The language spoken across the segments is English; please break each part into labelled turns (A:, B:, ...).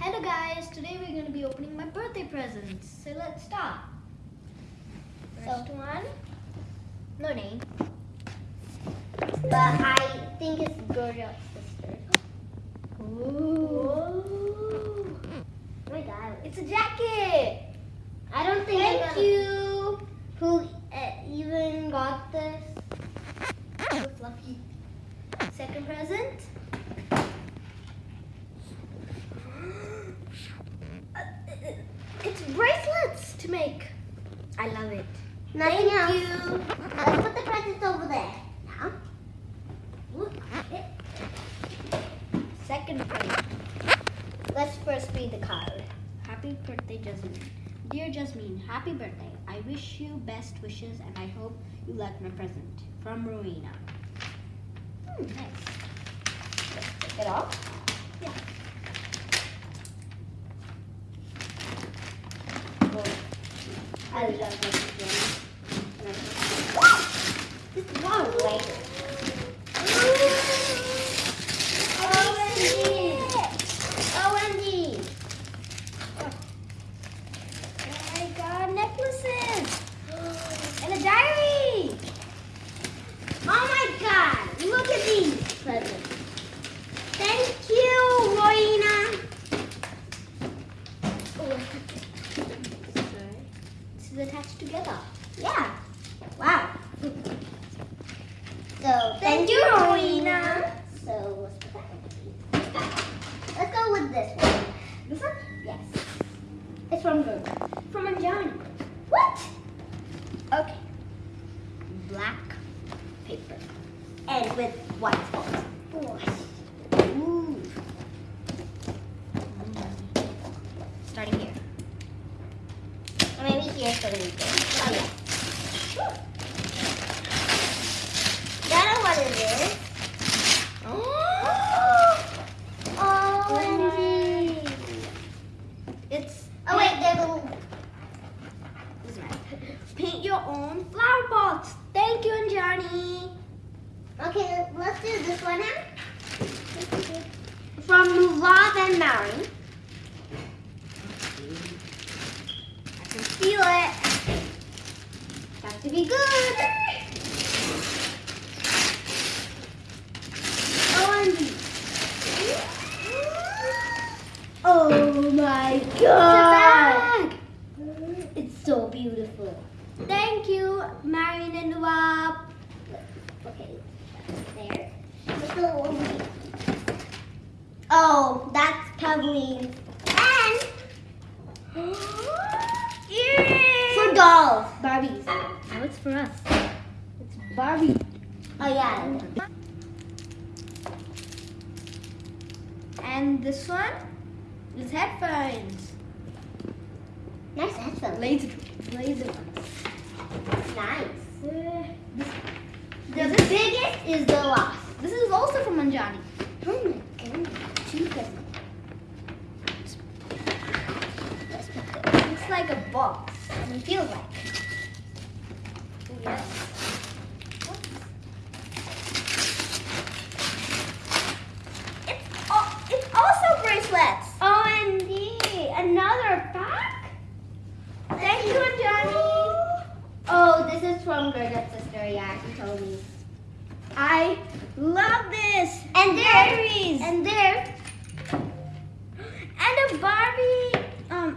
A: Hello guys, today we're going to be opening my birthday presents. So let's start. First
B: So-
A: one, no name.
B: But I think it's Georgia's sister.
A: Ooh.
B: Oh my god.
A: It's a jacket.
B: I don't think
A: Thank
B: gonna-
A: you.
B: who uh, even got this.
A: So fluffy. Second present. Uh, It's bracelets to make. I love it.
B: Nothing
A: Thank
B: else.
A: you.
B: Let's put the presents over there. Now. Look.
A: Second present. Let's first read the card. Happy birthday, Jasmine. Dear Jasmine, happy birthday. I wish you best wishes and I hope you like my present. From Rowena. Hmm, nice. Let's take it off. Yeah.
B: I love this
A: This is one later.
B: OMG.
A: I got necklaces and a diary.
B: Oh my god. Look at these presents. Thank you, Rowena.
A: This is attached together.
B: Yeah. Wow. So thank you, Rowena. So let's put. Let's go with this one.
A: This one?
B: Yes.
A: It's from Google. From Anjani.
B: What?
A: Okay. Black paper.
B: And with white spots.
A: Ooh. Starting here.
B: Or maybe here's the. Oh yeah.
A: Sure.
B: I know what it is. OMG.
A: It's
B: Oh wait, there's a little.
A: is mine. Paint your own flower pots. Thank you, Anjani.
B: Okay, let's do this one now. From Lulav and Marin.
A: I can feel it.
B: Got to be good.
A: Oh my
B: bag. It's so beautiful.
A: Thank you, Marion and Nawab.
B: Okay, there. Oh, that's Pavleen. And for dolls.
A: Barbies. Now it's for us. It's Barbie.
B: Oh yeah.
A: And this one is headphones.
B: Nice headphones.
A: Laser, laser ones.
B: Nice.
A: Uh,
B: The biggest is the last.
A: This is also from Anjani.
B: Oh my goodness. Two presents. Let's put this.
A: It's like a box.
B: It feels like.
A: Yes. It's, al- it's also bracelets.
B: OMG, another pack?
A: Thank you, Anjani.
B: Oh, is from sister. Yeah, she told me.
A: I love this.
B: And there, and there,
A: And a Barbie um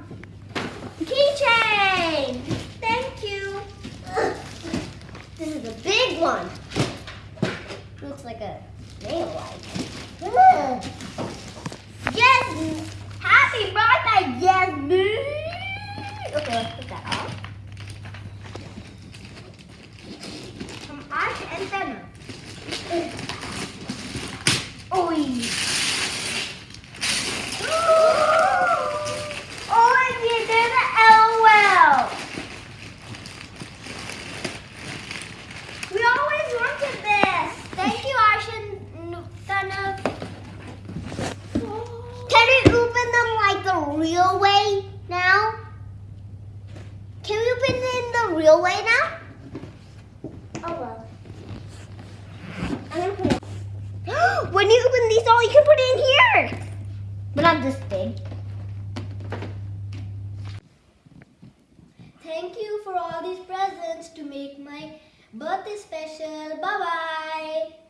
A: keychain. Thank you.
B: this is a big one. Looks like a nail light.
A: Yes. Happy birthday, Jasmine.
B: Okay, let's put that off.
A: From Oh, LOL. We always this. Thank you,
B: Can we open them like the real way now? Can we open in the real way now? Oh well. when you open these all, you can put it in here. But not this big.
A: Thank you for all these presents to make my birthday special. Bye-bye.